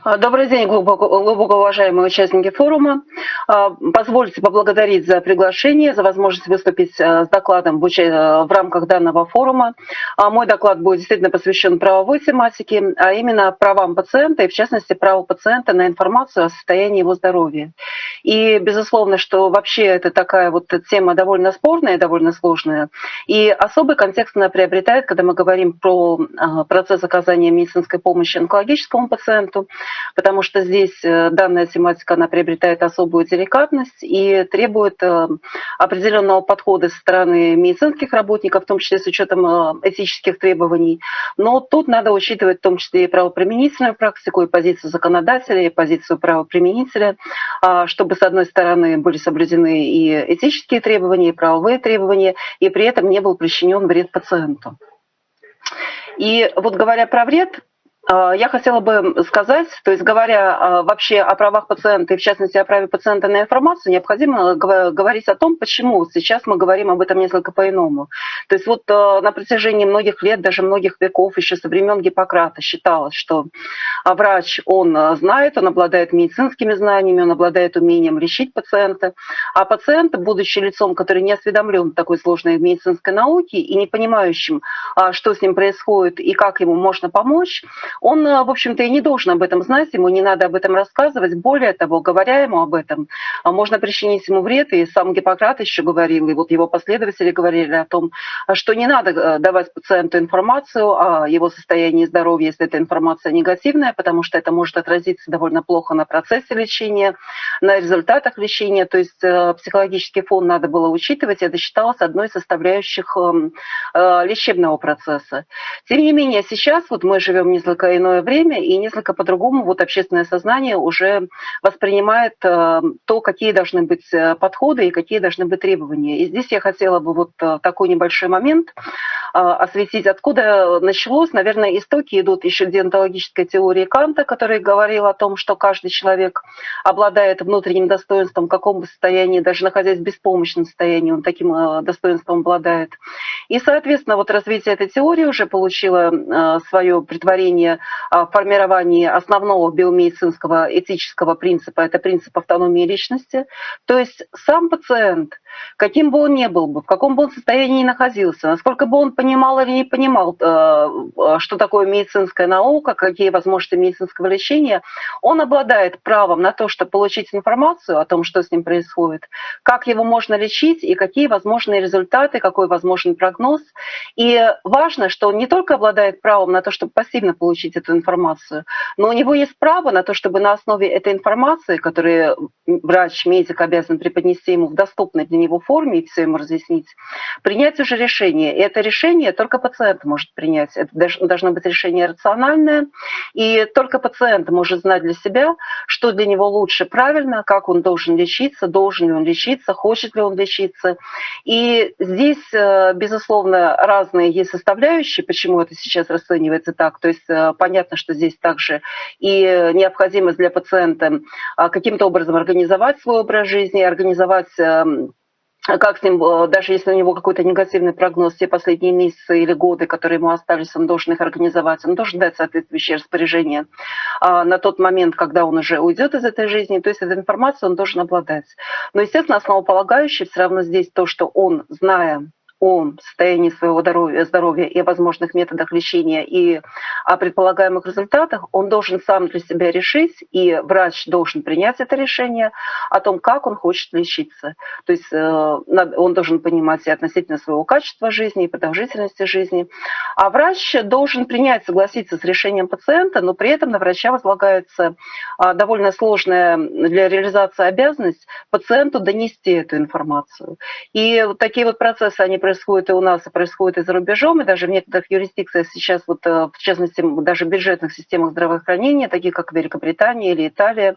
А, добрый день, глубоко, уважаемые участники форума. А, позвольте поблагодарить за приглашение, за возможность выступить а, с докладом в рамках данного форума. Мой доклад будет действительно посвящен правовой тематике, а именно правам пациента и, в частности, праву пациента на информацию о состоянии его здоровья. И, безусловно, что вообще это такая вот тема довольно спорная, довольно сложная. И особый контекст она приобретает, когда мы говорим про процесс оказания медицинской помощи онкологическому пациенту, потому что здесь э, данная тематика, она приобретает особую деликатность и требует э, определенного подхода со стороны медицинских работников, в том числе с учетом э, этических требований. Но тут надо учитывать в том числе и правоприменительную практику, и позицию законодателя, и позицию правоприменителя, а, чтобы, с одной стороны, были соблюдены и этические требования, и правовые требования, и при этом не был причинен вред пациенту. И вот говоря про вред, я хотела бы сказать, то есть говоря а, вообще о правах пациента и в частности о праве пациента на информацию, необходимо говорить о том, почему сейчас мы говорим об этом несколько по-иному. То есть вот на протяжении многих лет, даже многих веков, еще со времен Гиппократа считалось, что врач, он знает, он обладает медицинскими знаниями, он обладает умением лечить пациента, а пациент, будучи лицом, который не осведомлен в такой сложной медицинской науке и не понимающим, что с ним происходит и как ему можно помочь, он, э, в общем-то, и не должен об этом знать, ему не надо об этом рассказывать. Более того, говоря ему об этом, а, можно причинить ему вред. И сам Гиппократ еще говорил, и вот его последователи говорили о том, что не надо э, давать пациенту информацию о его состоянии здоровья, если эта информация негативная, потому что это может отразиться довольно плохо на процессе лечения, на результатах лечения. То есть э, психологический фон надо было учитывать, это считалось одной из составляющих эм, лечебного процесса. Тем не менее, сейчас вот мы живем несколько несколько иное время и несколько по-другому вот общественное сознание уже воспринимает э, то, какие должны быть э, подходы и какие должны быть требования. И здесь я хотела бы вот э, такой небольшой момент осветить, откуда началось. Наверное, истоки идут еще диантологической теории Канта, который говорил о том, что каждый человек обладает внутренним достоинством, в каком бы состоянии, даже находясь в беспомощном состоянии, он таким достоинством обладает. И, соответственно, вот развитие этой теории уже получило свое притворение а, формировании основного биомедицинского этического принципа, это принцип автономии личности. То есть сам пациент, каким бы он ни был бы, в каком бы он состоянии ни находился, насколько бы он понимал или не понимал, э, э, что такое медицинская наука, какие возможности медицинского лечения, он обладает правом на то, чтобы получить информацию о том, что с ним происходит, как его можно лечить и какие возможные результаты, какой возможен прогноз. И важно, что он не только обладает правом на то, чтобы пассивно получить эту информацию. Но у него есть право на то, чтобы на основе этой информации, которую врач, медик обязан преподнести ему в доступной для него форме и все ему разъяснить, принять уже решение. И это решение только пациент может принять. Это должно быть решение рациональное. И только пациент может знать для себя, что для него лучше правильно, как он должен лечиться, должен ли он лечиться, хочет ли он лечиться. И здесь, э, безусловно, разные есть составляющие, почему это сейчас расценивается так. То есть э, понятно, что здесь также и необходимость для пациента а, каким-то образом организовать свой образ жизни, организовать эм, как с ним, э, даже если у него какой-то негативный прогноз, все последние месяцы или годы, которые ему остались, он должен их организовать, он должен дать соответствующее распоряжение а, на тот момент, когда он уже уйдет из этой жизни, то есть эта информация он должен обладать. Но, естественно, основополагающее все равно здесь то, что он, зная о состоянии своего здоровья, здоровья и о возможных методах лечения и о предполагаемых результатах, он должен сам для себя решить, и врач должен принять это решение о том, как он хочет лечиться. То есть э, он должен понимать и относительно своего качества жизни, и продолжительности жизни. А врач должен принять, согласиться с решением пациента, но при этом на врача возлагается а, довольно сложная для реализации обязанность пациенту донести эту информацию. И вот такие вот процессы, они происходят и у нас, и происходит и за рубежом, и даже в некоторых юрисдикциях сейчас, вот, э, в частности, даже в бюджетных системах здравоохранения, таких как Великобритания или Италия,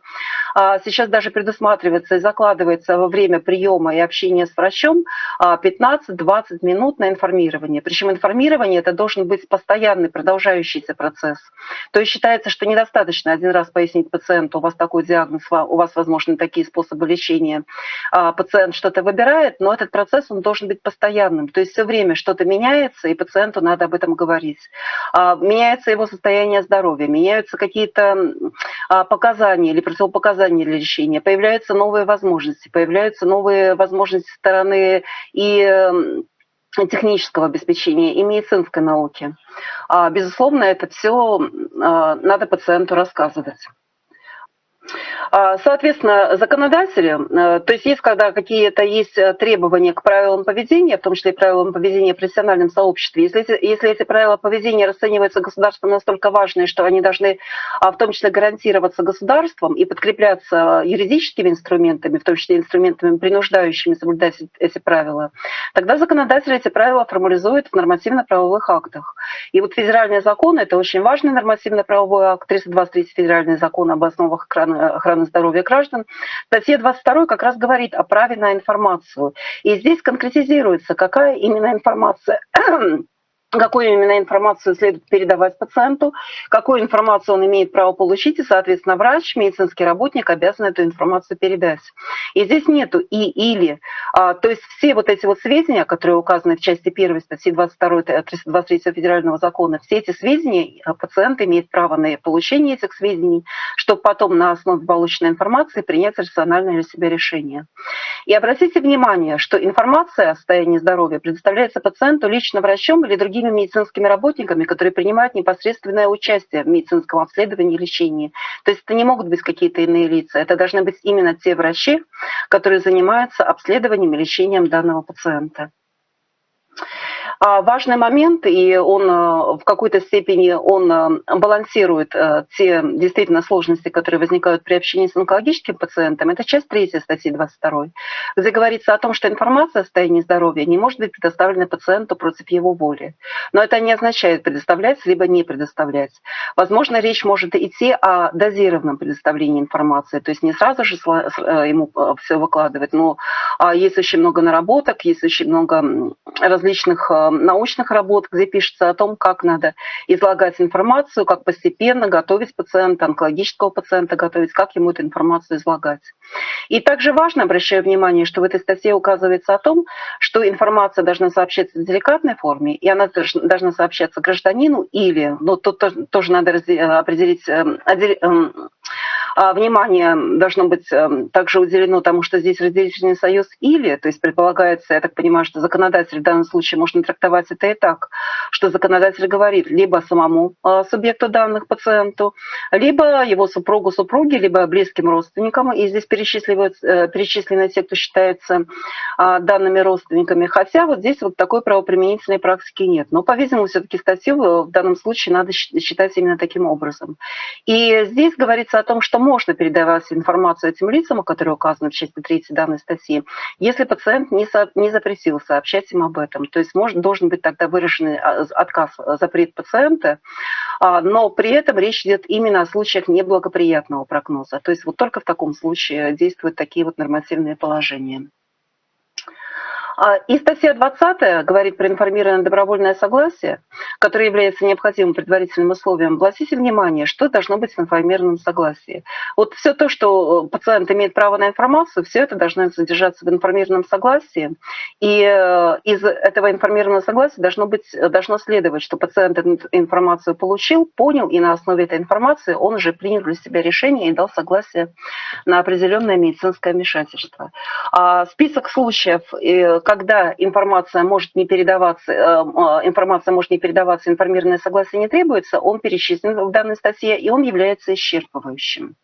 а, сейчас даже предусматривается и закладывается во время приема и общения с врачом 15-20 а, минут на информирование. Причем информирование это должен быть постоянный, продолжающийся процесс. То есть считается, что недостаточно один раз пояснить пациенту, у вас такой диагноз, у вас возможны такие способы лечения. А, пациент что-то выбирает, но этот процесс он должен быть постоянным. То есть все время что-то меняется, и пациенту надо об этом говорить. А, меняется его состояние здоровья, меняются какие-то а, показания или противопоказания для лечения, появляются новые возможности, появляются новые возможности стороны и технического обеспечения и медицинской науки. А, безусловно, это все надо пациенту рассказывать. А, соответственно, законодатели, э, то есть есть, когда какие-то есть э, требования к правилам поведения, в том числе и правилам поведения в профессиональном сообществе, если, если эти правила поведения расцениваются государством настолько важные, что они должны а, в том числе гарантироваться государством и подкрепляться юридическими инструментами, в том числе инструментами, принуждающими соблюдать эти правила, тогда законодатели эти правила формализуют в нормативно-правовых актах. И вот федеральный закон – это очень важный нормативно-правовой акт, 323 федеральный закон об основах охраны охраны здоровья граждан. Статья 22 как раз говорит о праве на информацию. И здесь конкретизируется, какая именно информация какую именно информацию следует передавать пациенту, какую информацию он имеет право получить, и, соответственно, врач, медицинский работник обязан эту информацию передать. И здесь нету и или. А, то есть все вот эти вот сведения, которые указаны в части 1 статьи 22 23 федерального закона, все эти сведения а, пациент имеет право на получение этих сведений, чтобы потом на основе полученной информации принять рациональное для себя решение. И обратите внимание, что информация о состоянии здоровья предоставляется пациенту лично врачом или другими медицинскими работниками, которые принимают непосредственное участие в медицинском обследовании и лечении. То есть это не могут быть какие-то иные лица, это должны быть именно те врачи, которые занимаются обследованием и лечением данного пациента. А, важный момент, и он э, в какой-то степени он э, балансирует э, те действительно сложности, которые возникают при общении с онкологическим пациентом, это часть 3 статьи 22, где говорится о том, что информация о состоянии здоровья не может быть предоставлена пациенту против его воли. Но это не означает предоставлять, либо не предоставлять. Возможно, речь может идти о дозированном предоставлении информации, то есть не сразу же ему все выкладывать, но а, есть очень много наработок, есть очень много различных научных работ, где пишется о том, как надо излагать информацию, как постепенно готовить пациента, онкологического пациента готовить, как ему эту информацию излагать. И также важно, обращаю внимание, что в этой статье указывается о том, что информация должна сообщаться в деликатной форме, и она должна сообщаться гражданину или, ну тут тоже надо определить, эм, эм, а, внимание должно быть эм, также уделено тому, что здесь разделительный союз или, то есть предполагается, я так понимаю, что законодатель в данном случае можно трактовать это и так, что законодатель говорит либо самому а, субъекту данных пациенту, либо его супругу, супруге, либо близким родственникам, и здесь э, перечислены те, кто считается а, данными родственниками, хотя вот здесь вот такой правоприменительной практики нет. Но, по-видимому, все-таки статью в данном случае надо считать именно таким образом. И здесь говорится о том, что можно передавать информацию этим лицам, которые указаны в части 3 данной статьи, если пациент не, со, не запретил сообщать им об этом. То есть может, должен быть тогда выраженный а, отказ, запрет пациента, а, но при этом речь идет именно о случаях неблагоприятного прогноза. То есть вот только в таком случае действуют такие вот нормативные положения. А, и статья 20 говорит про информированное добровольное согласие, которое является необходимым предварительным условием. Обратите внимание, что должно быть в информированном согласии. Вот все то, что пациент имеет право на информацию, все это должно содержаться в информированном согласии. И э, из этого информированного согласия должно, быть, должно следовать, что пациент эту информацию получил, понял, и на основе этой информации он уже принял для себя решение и дал согласие на определенное медицинское вмешательство. А список случаев э, когда информация может не передаваться, э, э, информация может не передаваться, информированное согласие не требуется, он перечислен в данной статье, и он является исчерпывающим.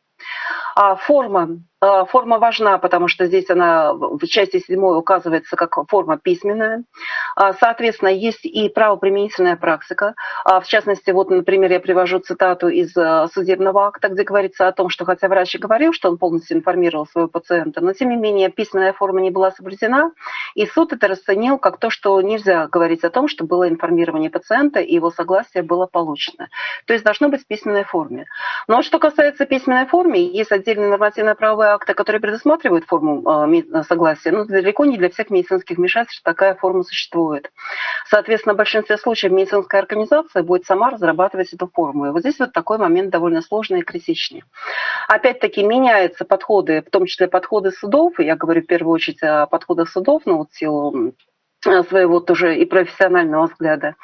А форма а, форма важна, потому что здесь она в части 7 указывается как форма письменная. А, соответственно, есть и правоприменительная практика. В частности, вот, например, я привожу цитату из судебного акта, где говорится о том, что хотя врач и говорил, что он полностью информировал своего пациента, но тем не менее письменная форма не была соблюдена, и суд это расценил как то, что нельзя говорить о том, что было информирование пациента, и его согласие было получено. То есть должно быть в письменной форме. Но что касается письменной формы, есть отдельный нормативно-правовой акты, которые предусматривают форму а, согласия, но далеко не для всех медицинских вмешательств такая форма существует. Соответственно, в большинстве случаев медицинская организация будет сама разрабатывать эту форму. И вот здесь вот такой момент довольно сложный и критичный. Опять-таки меняются подходы, в том числе подходы судов, я говорю в первую очередь о подходах судов, но вот в силу своего тоже и профессионального взгляда.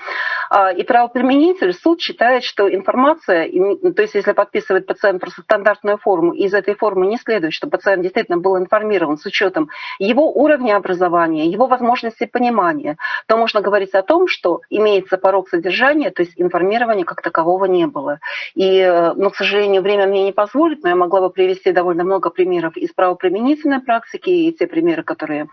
А, и правоприменитель, суд считает, что информация, то есть если подписывает пациент просто стандартную форму, из этой формы не следует, что пациент действительно был информирован с учетом его уровня образования, его возможности понимания, то можно говорить о том, что имеется порог содержания, то есть информирования как такового не было. И, э, ну, к сожалению, время мне не позволит, но я могла бы привести довольно много примеров из правоприменительной практики, и те примеры, которые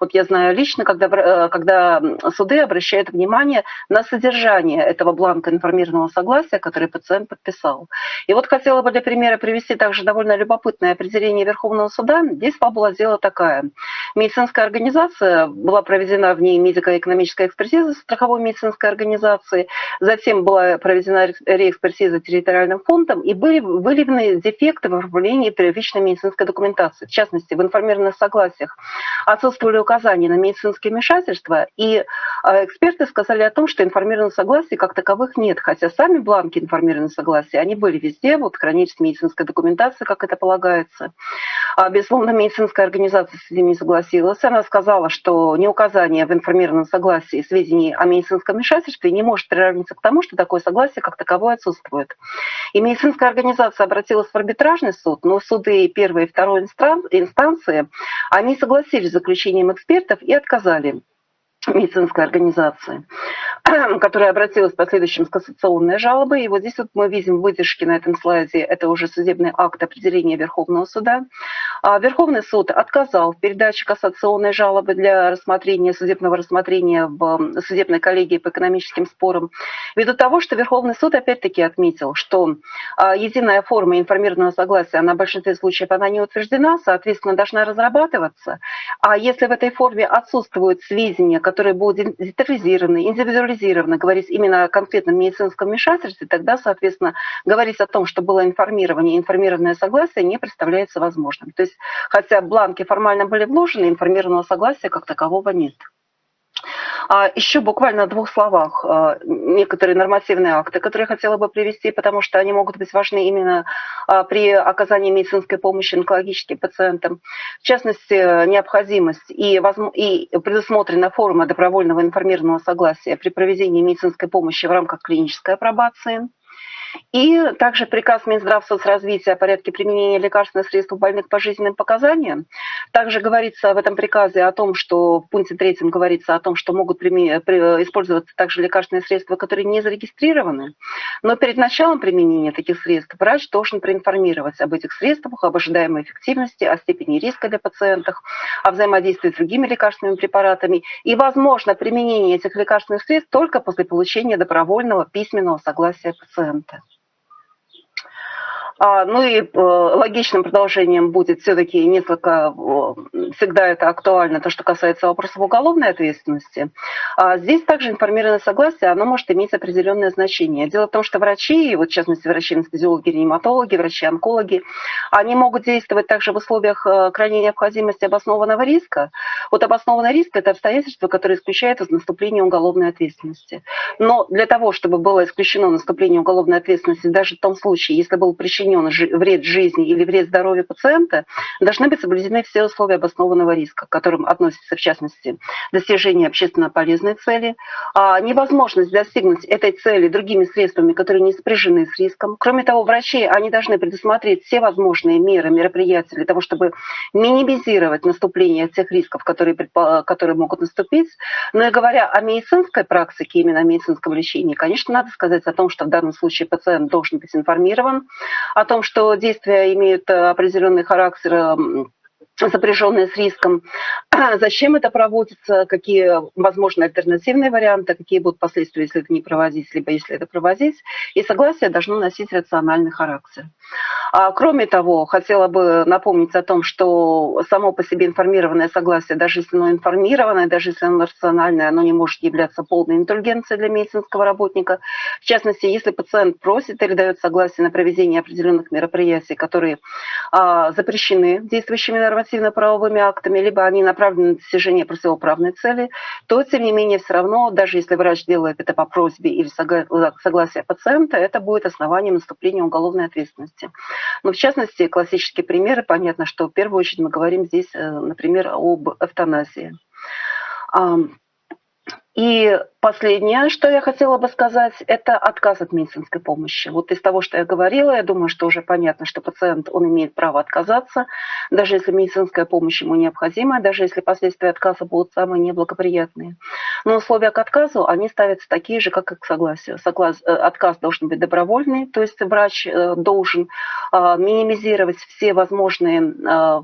вот я знаю лично, когда э, когда суды обращают внимание на содержание этого бланка информированного согласия, который пациент подписал. И вот хотела бы для примера привести также довольно любопытное определение Верховного суда. Здесь была дела такая. Медицинская организация, была проведена в ней медико-экономическая экспертиза страховой медицинской организации, затем была проведена реэкспертиза территориальным фондом, и были выявлены дефекты в оформлении первичной медицинской документации. В частности, в информированных согласиях отсутствовали указания на медицинские вмешательства, правительства, и а, эксперты сказали о том, что информированных согласий как таковых нет, хотя сами бланки информированных согласий, они были везде, вот хранились медицинская документация, как это полагается. А, безусловно, медицинская организация с этим не согласилась. Она сказала, что не указание в информированном согласии сведений о медицинском вмешательстве не может приравниться к тому, что такое согласие как таковое отсутствует. И медицинская организация обратилась в арбитражный суд, но суды первой и второй инстанции, они согласились с заключением экспертов и отказали медицинской организации, которая обратилась в последующем с кассационной жалобой. И вот здесь вот мы видим выдержки на этом слайде, это уже судебный акт определения Верховного суда. А Верховный суд отказал в передаче кассационной жалобы для рассмотрения, судебного рассмотрения в судебной коллегии по экономическим спорам, ввиду того, что Верховный суд опять-таки отметил, что а, единая форма информированного согласия, она в большинстве случаев она не утверждена, соответственно, должна разрабатываться. А если в этой форме отсутствуют сведения, которые будут детализированы, индивидуализированы, говорить именно о конкретном медицинском вмешательстве, тогда, соответственно, говорить о том, что было информирование, информированное согласие не представляется возможным. То есть, хотя бланки формально были вложены, информированного согласия как такового нет. А еще буквально в двух словах а, некоторые нормативные акты, которые я хотела бы привести, потому что они могут быть важны именно а, при оказании медицинской помощи онкологическим пациентам. В частности, необходимость и, и предусмотрена форма добровольного информированного согласия при проведении медицинской помощи в рамках клинической апробации. И также приказ Минздрав соцразвития о порядке применения лекарственных средств у больных по жизненным показаниям. Также говорится в этом приказе о том, что в пункте третьем говорится о том, что могут использоваться также лекарственные средства, которые не зарегистрированы. Но перед началом применения таких средств врач должен проинформировать об этих средствах, об ожидаемой эффективности, о степени риска для пациентов, о взаимодействии с другими лекарственными препаратами и, возможно, применение этих лекарственных средств только после получения добровольного письменного согласия пациента. А, ну и э, логичным продолжением будет все-таки несколько, всегда это актуально, то, что касается вопросов уголовной ответственности. А здесь также информированное согласие, оно может иметь определенное значение. Дело в том, что врачи, вот в частности врачи-анестезиологи, реаниматологи, врачи-онкологи, они могут действовать также в условиях э, крайней необходимости обоснованного риска. Вот обоснованный риск – это обстоятельство, которое исключает из наступления уголовной ответственности. Но для того, чтобы было исключено наступление уголовной ответственности, даже в том случае, если был причинен причинен вред жизни или вред здоровью пациента, должны быть соблюдены все условия обоснованного риска, к которым относятся, в частности, достижение общественно полезной цели, а невозможность достигнуть этой цели другими средствами, которые не сопряжены с риском. Кроме того, врачи, они должны предусмотреть все возможные меры, мероприятия для того, чтобы минимизировать наступление тех рисков, которые, которые могут наступить. Но и говоря о медицинской практике, именно о медицинском лечении, конечно, надо сказать о том, что в данном случае пациент должен быть информирован о том, что действия имеют э, определенный характер сопряженные с риском. Зачем это проводится, какие возможны альтернативные варианты, какие будут последствия, если это не проводить, либо если это проводить. И согласие должно носить рациональный характер. А, кроме того, хотела бы напомнить о том, что само по себе информированное согласие, даже если оно информированное, даже если оно рациональное, оно не может являться полной индульгенцией для медицинского работника. В частности, если пациент просит или дает согласие на проведение определенных мероприятий, которые а, запрещены действующими нормативно-правовыми актами, либо они направлены на достижение противоправной цели, то, тем не менее, все равно, даже если врач делает это по просьбе или согласия пациента, это будет основанием наступления уголовной ответственности. Но в частности, классические примеры, понятно, что в первую очередь мы говорим здесь, э, например, об эвтаназии. И последнее, что я хотела бы сказать, это отказ от медицинской помощи. Вот из того, что я говорила, я думаю, что уже понятно, что пациент, он имеет право отказаться, даже если медицинская помощь ему необходима, даже если последствия отказа будут самые неблагоприятные. Но условия к отказу, они ставятся такие же, как и к согласию. Соглас... Э, отказ должен быть добровольный, то есть врач э, должен а, минимизировать все возможные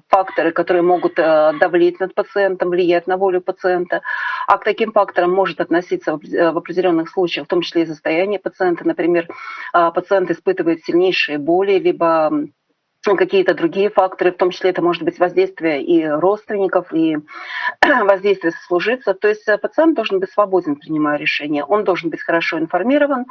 факторы, которые могут э, давлеть над пациентом, влиять на волю пациента. А к таким факторам может относиться э, в определенных случаях, в том числе и состояние пациента. Например, а, пациент испытывает сильнейшие боли, либо какие-то другие факторы, в том числе это может быть воздействие и родственников, и воздействие сослуживцев. То есть э, пациент должен быть свободен, принимая решение, он должен быть хорошо информирован.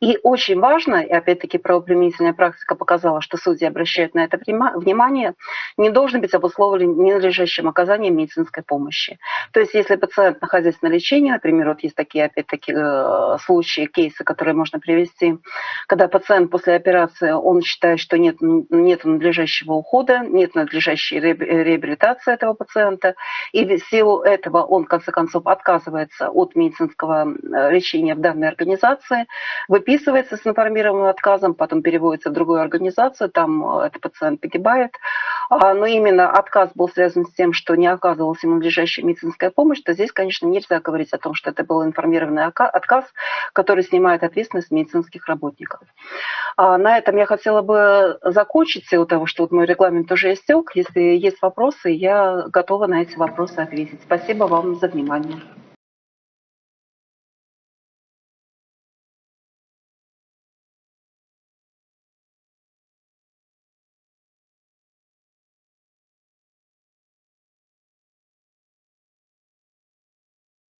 И очень важно, и опять-таки правоприменительная практика показала, что судьи обращают на это внимание, не должен быть обусловлен ненадлежащим оказанием медицинской помощи. То есть если пациент, находясь на лечении, например, вот есть такие, опять-таки, э, случаи, кейсы, которые можно привести, когда пациент после операции, он считает, что нет, нет надлежащего ухода, нет надлежащей реабилитации этого пациента, и в силу этого он, в конце концов, отказывается от медицинского лечения в данной организации, выписывается с информированным отказом, потом переводится в другую организацию, там э, этот пациент погибает. А, но именно отказ был связан с тем, что не оказывалась ему надлежащая медицинская помощь, то здесь, конечно, нельзя говорить о том, что это был информированный отказ, который снимает ответственность медицинских работников. А на этом я хотела бы закончить, того, что вот мой регламент уже истек. Если есть вопросы, я готова на эти вопросы ответить. Спасибо вам за внимание.